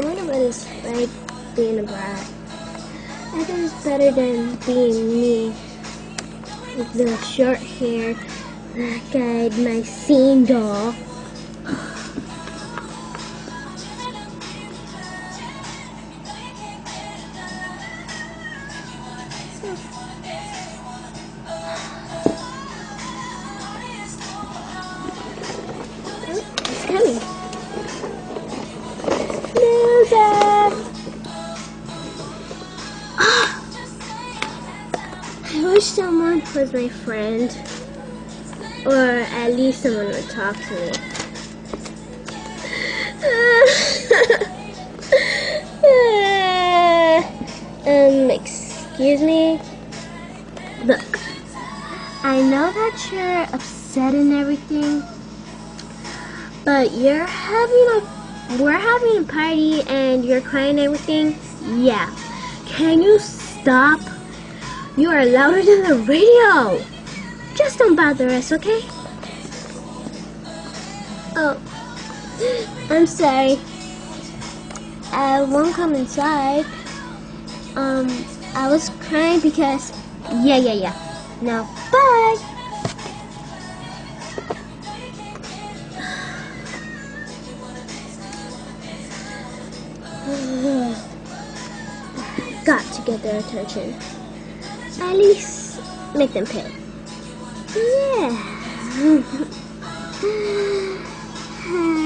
just like being a brat. I think it's better than being me. With the short hair, black-eyed, my scene doll. It's coming. Wish someone was my friend. Or at least someone would talk to me. um, excuse me? Look, I know that you're upset and everything, but you're having a, we're having a party and you're crying and everything. Yeah. Can you stop? You are louder than the radio. Just don't bother us, okay? Oh, I'm sorry. I won't come inside. Um, I was crying because, yeah, yeah, yeah. Now, bye. Got to get their attention. At least make them pay. Yeah.